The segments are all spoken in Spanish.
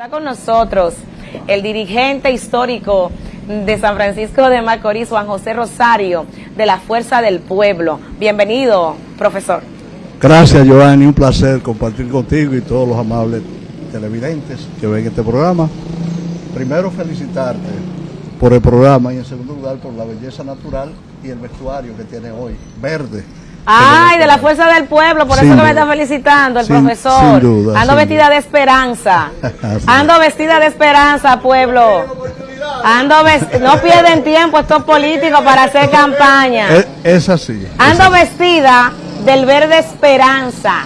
Está con nosotros el dirigente histórico de San Francisco de Macorís, Juan José Rosario, de la Fuerza del Pueblo. Bienvenido, profesor. Gracias, Giovanni. Un placer compartir contigo y todos los amables televidentes que ven este programa. Primero, felicitarte por el programa y en segundo lugar por la belleza natural y el vestuario que tiene hoy, verde. Ay, de la fuerza del pueblo, por eso que me está felicitando el profesor. Sin duda, Ando vestida duda. de esperanza. Ando vestida de esperanza, pueblo. Ando no pierden tiempo estos políticos para hacer campaña. Es, es así. Ando vestida del verde esperanza.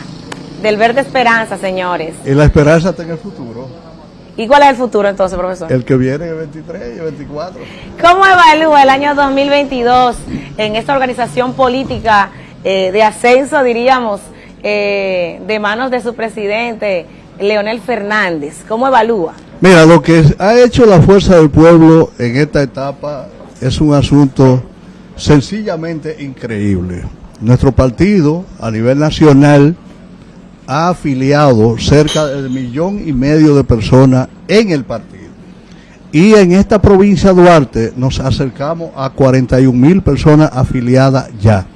Del verde esperanza, señores. Y la esperanza está en el futuro. ¿Y cuál es el futuro entonces, profesor? El que viene el 23 y el 24. ¿Cómo evalúa el año 2022 en esta organización política eh, de ascenso, diríamos, eh, de manos de su presidente, Leonel Fernández? ¿Cómo evalúa? Mira, lo que ha hecho la fuerza del pueblo en esta etapa es un asunto sencillamente increíble. Nuestro partido a nivel nacional ha afiliado cerca del millón y medio de personas en el partido. Y en esta provincia de Duarte nos acercamos a 41 mil personas afiliadas ya.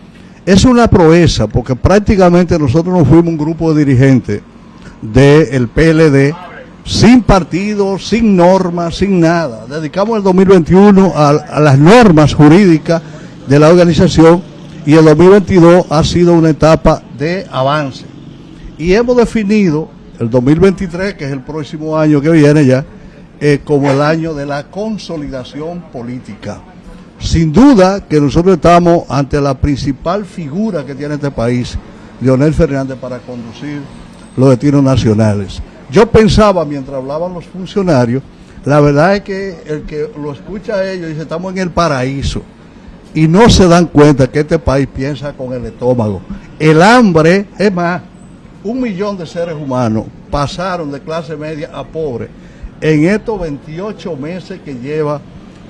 Es una proeza porque prácticamente nosotros nos fuimos un grupo de dirigentes del PLD sin partido, sin normas, sin nada. Dedicamos el 2021 a, a las normas jurídicas de la organización y el 2022 ha sido una etapa de avance. Y hemos definido el 2023, que es el próximo año que viene ya, eh, como el año de la consolidación política. Sin duda que nosotros estamos ante la principal figura que tiene este país, Leonel Fernández, para conducir los destinos nacionales. Yo pensaba mientras hablaban los funcionarios, la verdad es que el que lo escucha a ellos dice, estamos en el paraíso. Y no se dan cuenta que este país piensa con el estómago. El hambre, es más, un millón de seres humanos pasaron de clase media a pobre en estos 28 meses que lleva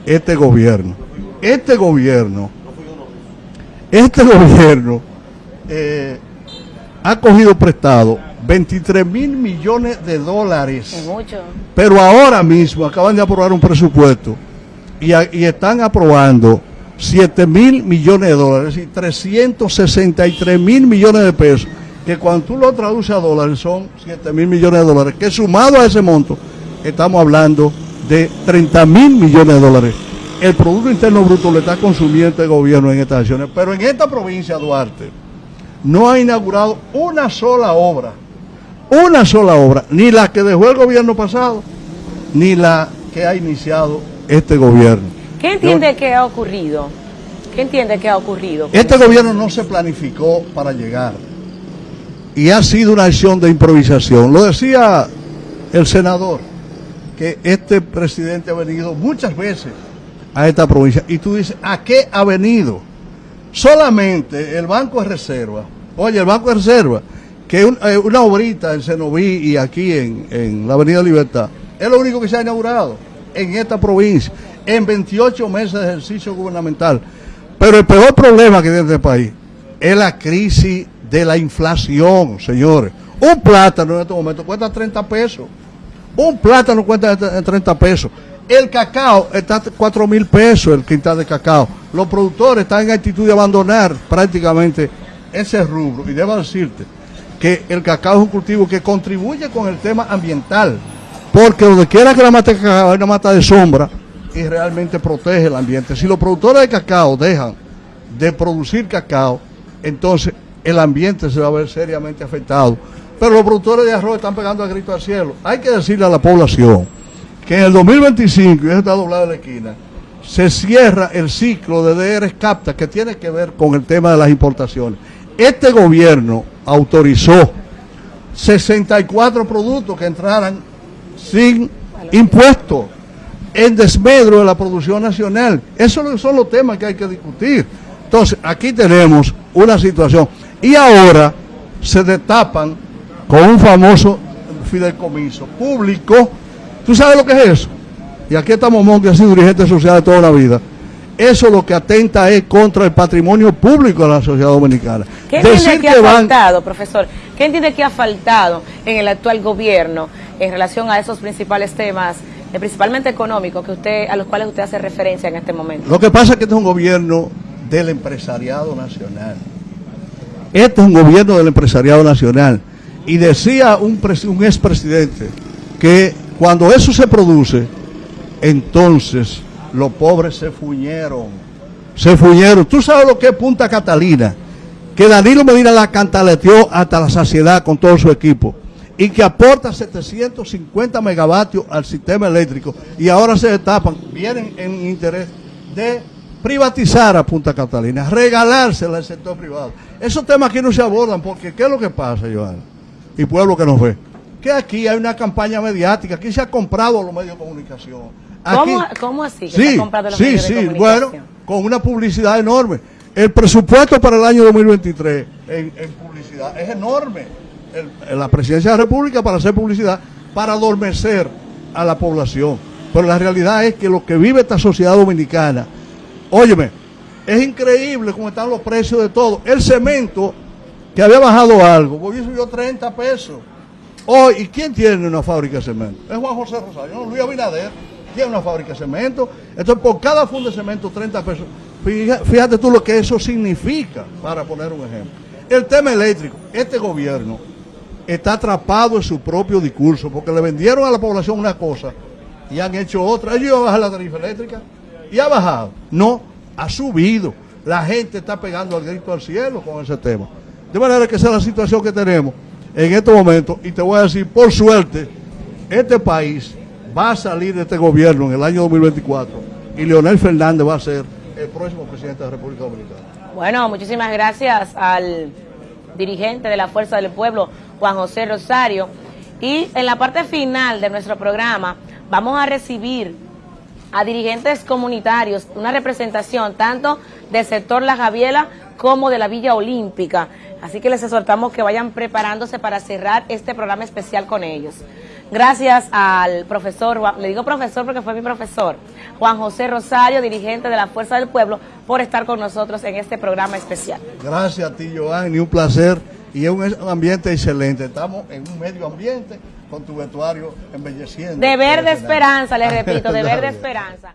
este gobierno. Este gobierno, este gobierno eh, ha cogido prestado 23 mil millones de dólares. Mucho. Pero ahora mismo acaban de aprobar un presupuesto y, a- y están aprobando 7 mil millones de dólares, es decir, 363 mil millones de pesos, que cuando tú lo traduces a dólares son 7 mil millones de dólares, que sumado a ese monto, estamos hablando de 30 mil millones de dólares. El Producto Interno Bruto lo está consumiendo el gobierno en estas acciones, pero en esta provincia, Duarte, no ha inaugurado una sola obra una sola obra, ni la que dejó el gobierno pasado, ni la que ha iniciado este gobierno. ¿Qué entiende que ha ocurrido? ¿Qué entiende que ha ocurrido? Este gobierno no se planificó para llegar y ha sido una acción de improvisación. Lo decía el senador, que este presidente ha venido muchas veces a esta provincia y tú dices, ¿a qué ha venido? Solamente el Banco de Reserva, oye, el Banco de Reserva, que un- eh, una obrita en Cenoví y aquí en, en la Avenida Libertad, es lo único que se ha inaugurado en esta provincia, en 28 meses de ejercicio gubernamental. Pero el peor problema que tiene este país es la crisis de la inflación, señores. Un plátano en este momento cuesta 30 pesos. Un plátano cuesta t- 30 pesos. El cacao está a 4 mil pesos el quintal de cacao. Los productores están en actitud de abandonar prácticamente ese rubro. Y debo decirte que el cacao es un cultivo que contribuye con el tema ambiental. Porque donde quiera que la mata de cacao hay una mata de sombra y realmente protege el ambiente. Si los productores de cacao dejan de producir cacao, entonces el ambiente se va a ver seriamente afectado. Pero los productores de arroz están pegando a grito al cielo. Hay que decirle a la población que en el 2025, y eso está doblado en la esquina, se cierra el ciclo de DRs CAPTA que tiene que ver con el tema de las importaciones. Este gobierno autorizó 64 productos que entraran sin impuestos en desmedro de la producción nacional. Esos son los temas que hay que discutir. Entonces, aquí tenemos una situación. Y ahora se destapan con un famoso fideicomiso público. ¿Tú sabes lo que es eso? Y aquí estamos Mon, que ha sido dirigente social de toda la vida. Eso lo que atenta es contra el patrimonio público de la sociedad dominicana. ¿Qué entiende que ha faltado, profesor? ¿Qué entiende que ha faltado en el actual gobierno en relación a esos principales temas, eh, principalmente económicos, que usted, a los cuales usted hace referencia en este momento. Lo que pasa es que este es un gobierno del empresariado nacional. Este es un gobierno del empresariado nacional. Y decía un, un expresidente que cuando eso se produce, entonces los pobres se fuñeron. Se fuñeron. ¿Tú sabes lo que es Punta Catalina? Que Danilo Medina la cantaleteó hasta la saciedad con todo su equipo y que aporta 750 megavatios al sistema eléctrico y ahora se destapan, vienen en interés de privatizar a Punta Catalina, regalársela al sector privado. Esos temas aquí no se abordan porque ¿qué es lo que pasa, Joana? Y pueblo que nos ve. Que aquí hay una campaña mediática, aquí se ha comprado los medios de comunicación. ¿Cómo, así que sí, se ha comprado los sí, medios sí, de comunicación? bueno, con una publicidad enorme. El presupuesto para el año 2023 en, en publicidad es enorme la presidencia de la República para hacer publicidad, para adormecer a la población. Pero la realidad es que lo que vive esta sociedad dominicana, óyeme, es increíble cómo están los precios de todo. El cemento, que había bajado algo, hoy subió 30 pesos. Hoy, ¿y quién tiene una fábrica de cemento? Es Juan José Rosario, Luis Abinader tiene una fábrica de cemento. Entonces, por cada funda de cemento, 30 pesos. Fíjate tú lo que eso significa, para poner un ejemplo. El tema eléctrico, este gobierno está atrapado en su propio discurso, porque le vendieron a la población una cosa y han hecho otra. Ellos iban a bajar la tarifa eléctrica y ha bajado. No, ha subido. La gente está pegando al grito al cielo con ese tema. De manera que esa es la situación que tenemos en este momento. Y te voy a decir, por suerte, este país va a salir de este gobierno en el año 2024 y Leonel Fernández va a ser el próximo presidente de la República Dominicana. Bueno, muchísimas gracias al dirigente de la Fuerza del Pueblo, Juan José Rosario. Y en la parte final de nuestro programa vamos a recibir a dirigentes comunitarios, una representación tanto del sector La Javiela como de la Villa Olímpica. Así que les exhortamos que vayan preparándose para cerrar este programa especial con ellos. Gracias al profesor, le digo profesor porque fue mi profesor, Juan José Rosario, dirigente de la Fuerza del Pueblo, por estar con nosotros en este programa especial. Gracias a ti, Joan, un placer y es un ambiente excelente. Estamos en un medio ambiente con tu vestuario embelleciendo. De verde esperanza, les repito, de verde esperanza.